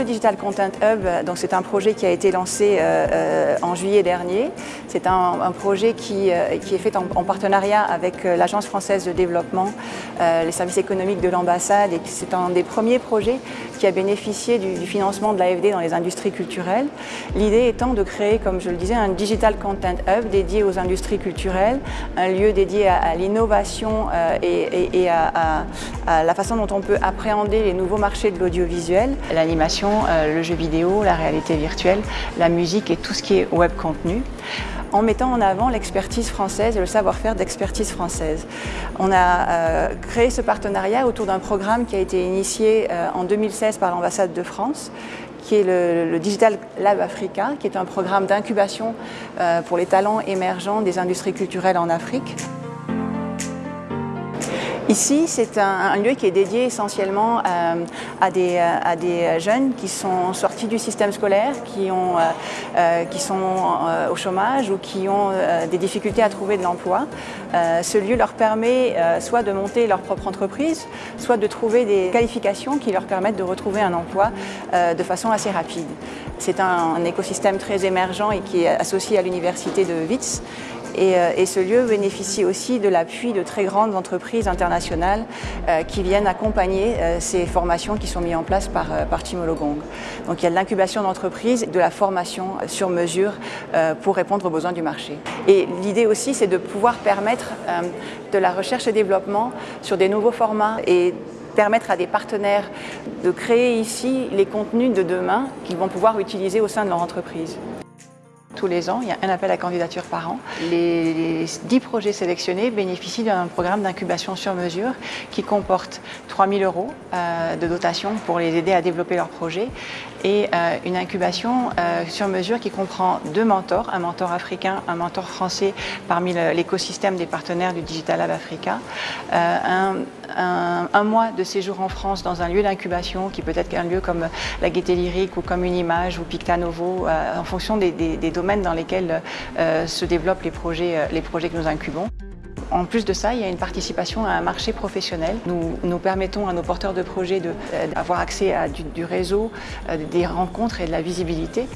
Le Digital Content Hub, c'est un projet qui a été lancé euh, euh, en juillet dernier. C'est un, projet qui, euh, qui, est fait en, partenariat avec l'Agence française de développement, les services économiques de l'ambassade et c'est un des premiers projets qui a bénéficié du, financement de l'AFD dans les industries culturelles. L'idée étant de créer, comme je le disais, un Digital Content Hub dédié aux industries culturelles, un lieu dédié à, l'innovation et, à, à la façon dont on peut appréhender les nouveaux marchés de l'audiovisuel, l'animation euh, le jeu vidéo, la réalité virtuelle, la musique et tout ce qui est web contenu en mettant en avant l'expertise française et le savoir-faire d'expertise française. On a euh, créé ce partenariat autour d'un programme qui a été initié euh, en 2016 par l'ambassade de France qui est le, Digital Lab Africa, qui est un programme d'incubation pour les talents émergents des industries culturelles en Afrique. Ici, c'est un, lieu qui est dédié essentiellement euh, à, des, euh, à, des, jeunes qui sont sortis du système scolaire, qui, euh, sont au chômage ou qui ont des difficultés à trouver de l'emploi. ce lieu leur permet soit de monter leur propre entreprise, soit de trouver des qualifications qui leur permettent de retrouver un emploi de façon assez rapide. C'est un, un écosystème très émergent et qui est associé à l'université de Witz euh, et, ce lieu bénéficie aussi de l'appui de très grandes entreprises internationales euh, qui viennent accompagner euh, ces formations qui sont mises en place par, Timologong. Donc il y a de l'incubation d'entreprises, de la formation sur mesure pour répondre aux besoins du marché. Et l'idée aussi, c'est de pouvoir permettre de la recherche et développement sur des nouveaux formats et permettre à des partenaires de créer ici les contenus de demain qu'ils vont pouvoir utiliser au sein de leur entreprise tous les ans, il y a un appel à candidature par an. Les 10 projets sélectionnés bénéficient d'un programme d'incubation sur mesure qui comporte 3 000 euros euh, de dotation pour les aider à développer leur projet et euh, une incubation euh, sur mesure qui comprend deux mentors, un mentor africain, un mentor français parmi l'écosystème des partenaires du Digital Lab Africa, un, mois de séjour en France dans un lieu d'incubation qui peut être un lieu comme la Gaieté Lyrique ou comme une image ou Picta Novo en fonction des domaines dans lesquels euh, se développent les projets, euh, les projets que nous incubons. En plus de ça, il y a une participation à un marché professionnel. Nous, nous permettons à nos porteurs de projets d'avoir euh, accès à du, réseau, des rencontres et de la visibilité.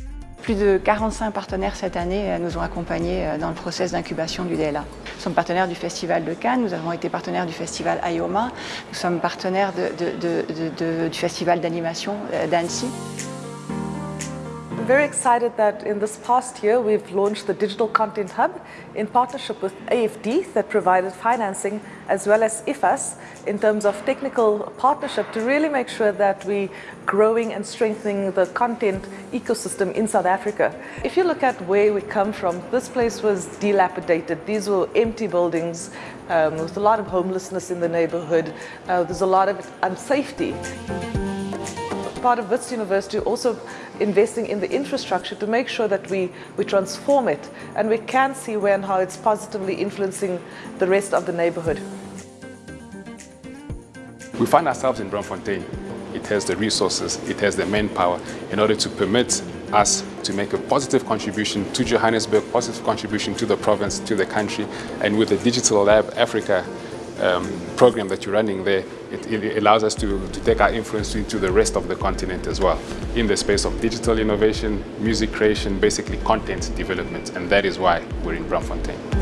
Plus de 45 partenaires cette année nous ont accompagnés dans le process d'incubation du DLA. Nous sommes partenaires du Festival de Cannes, nous avons été partenaires du Festival IOMA, nous sommes partenaires du Festival d'animation d'Annecy. I'm very excited that in this past year we've launched the Digital Content Hub in partnership with AFD that provided financing as well as IFAS in terms of technical partnership to really make sure that we're growing and strengthening the content ecosystem in South Africa. If you look at where we come from, this place was dilapidated. These were empty buildings um, with a lot of homelessness in the neighborhood. Uh, there's a lot of unsafety part of Wits University also investing in the infrastructure to make sure that we, we transform it and we can see where and how it's positively influencing the rest of the neighborhood. We find ourselves in Bromfontein. It has the resources, it has the manpower in order to permit us to make a positive contribution to Johannesburg, positive contribution to the province, to the country, and with the Digital Lab Africa um, program that you're running there, it, it, allows us to, to take our influence into the rest of the continent as well in the space of digital innovation, music creation, basically content development, and that is why we're in Braamfontein.